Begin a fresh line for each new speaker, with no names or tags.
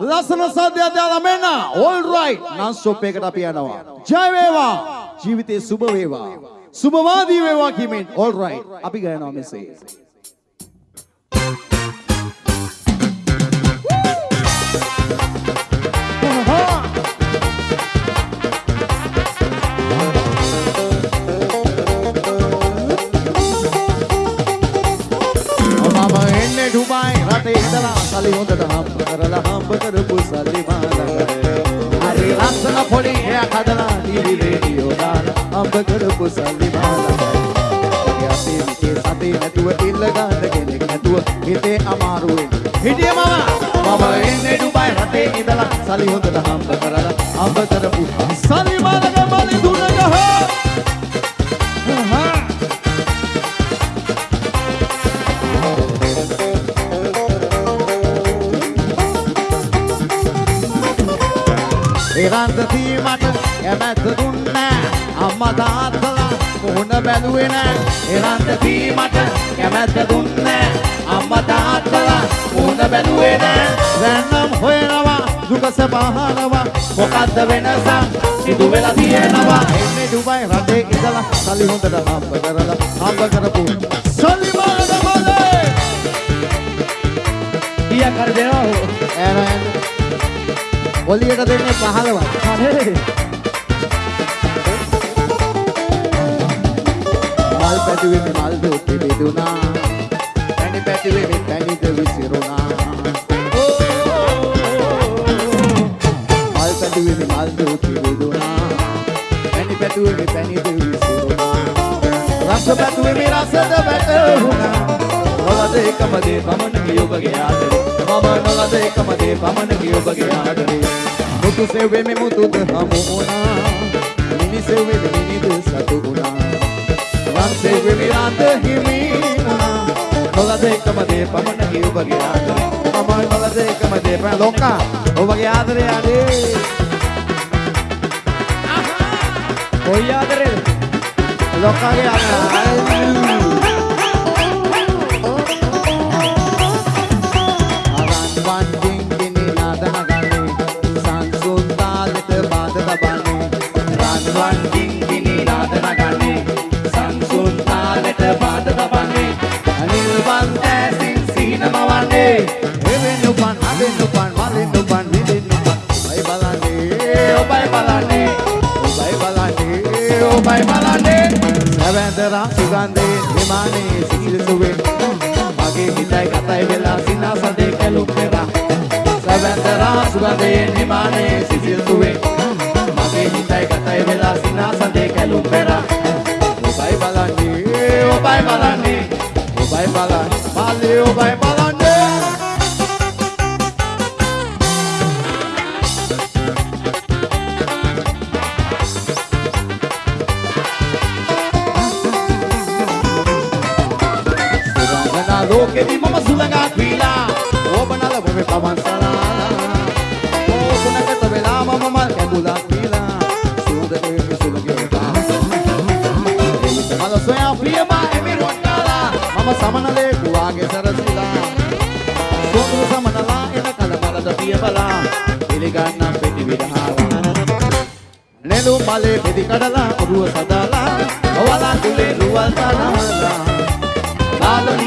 ලස්සන සද්‍යයක් දාලා මෙන්න. All right. Non stop එකකට අපි යනවා. ජය වේවා. ජීවිතේ සුබ වේවා. සුබවාදී වේවා කියමින් all right. අපි ගයනවා මෙසේ. පොඩි එයක් හදලා ටීවී රේඩියෝ දාලා හම්බ කරපු සල්ලි මාලකට අපි මිකේ සතේ නැතුව ඉල්ල ගන්න කෙනෙක් නැතුව හිතේ අමාරුවෙන් හිටිය මම. මම එන්නේ ඩුබායි රටේ ඉඳලා සල්ලි හොඳට හම්බ කරලා හම්බ කරපු සල්ලි බලි ඒරන්ත තීමට කැමැත්ත දුන්නෑ. අම්මා තාත්තලා මුහුණ බැලුවේ නෑ. ඒරන්ත තීමට කැමැත්ත දුන්නෑ. අම්මා තාත්තලා මුහුණ බැලුවේ නෑ. දැන්නම් හොයනවා දුක සබහනවා. මොකද්ද වෙනසක් සිදු වෙලා තියෙනවා. එන්නේ ඩුබයි රටේ ඉඳලා සල්ලි හොඳට හම්බ කරලා හම්බ කරපු. සල්ලි මාන මොලේ!
කීයක් හරි දෙනවා. හෝ
එරන් ඔලියට දෙන්නේ 15
අනේ
මල් පැටුවේ මේ මල් දුටි බෙදුනා පැණි පැටුවේ මේ පැණිද විසිරුණා මල් පැටුවේ මේ මල් දුටි බෙදුනා පැණි පැටුවේ මේ පැණිද විසිරුණා රස පැටුවේ මේ රසද වැටුණා නොලද එකම දේ පමණකි ඔබගේ ආදරේ. මම නොලද එකම දේ පමණකි ඔබගේ ආදරේ. මුතු සෙව්වේ මේ මුතුද හමු වුණා. මිනි සෙව්වේ මේ මිනිද සතු වුණා. වන්සේ විවිරාන්ත හිමි වුණා. නොලද එකම දේ පමණකි ඔබගේ ආදරේ. මම නොලද එකම දේ පමණ ලෝකා ඔබගේ ආදරේ අනේ
කොයි ආදරේද
ලෝකාගේ ආදරේ. සැවැන්දරා සුගන්ධේ හිමානේ සිසිලසුවේ මගේ හිතයි කතයි වෙලා සිනාසදේ කැලුම් පෙරා සැවැන්දරා සුගන්ධේ හිමානේ සිසිලසුවේ මගේ හිතයි කතයි වෙලා සිනාසදේ කැලුම් පෙරා ඔබයි බලන්නේ ඔබයි බලන්නේ. ඔබයි බලන්නේ මාලේ ඔබයි බලන්නේ. ලෝකෙදි මම සුළඟක් වීලා ඕබනල වෙමෙ පවන් සලාලා ඕකුණකට වෙලා මම මල් කැඳුලක් වීලා සුවඳට වෙමෙ සුළඟේ මල සොයා ප්‍රියමා එමි රොට්ටාලා මම සමනලේ කුවාගේ සරසිලා සෝඳුරු සමනලා එන කල මලද පිය බලා පිළිගන්නම් පෙටි විදහාලා නෙළු මලේ පෙදි කඩලා ඔරුව සදාලා ඔවලා කුලේ රුවල් තනමලා ලාලනියා